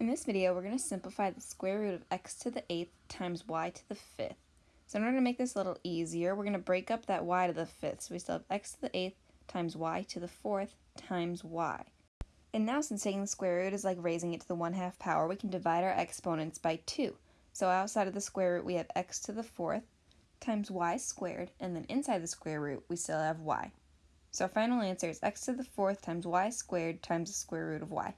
In this video, we're going to simplify the square root of x to the 8th times y to the 5th. So in order to make this a little easier, we're going to break up that y to the 5th. So we still have x to the 8th times y to the 4th times y. And now since taking the square root is like raising it to the 1 half power, we can divide our exponents by 2. So outside of the square root we have x to the 4th times y squared, and then inside the square root we still have y. So our final answer is x to the 4th times y squared times the square root of y.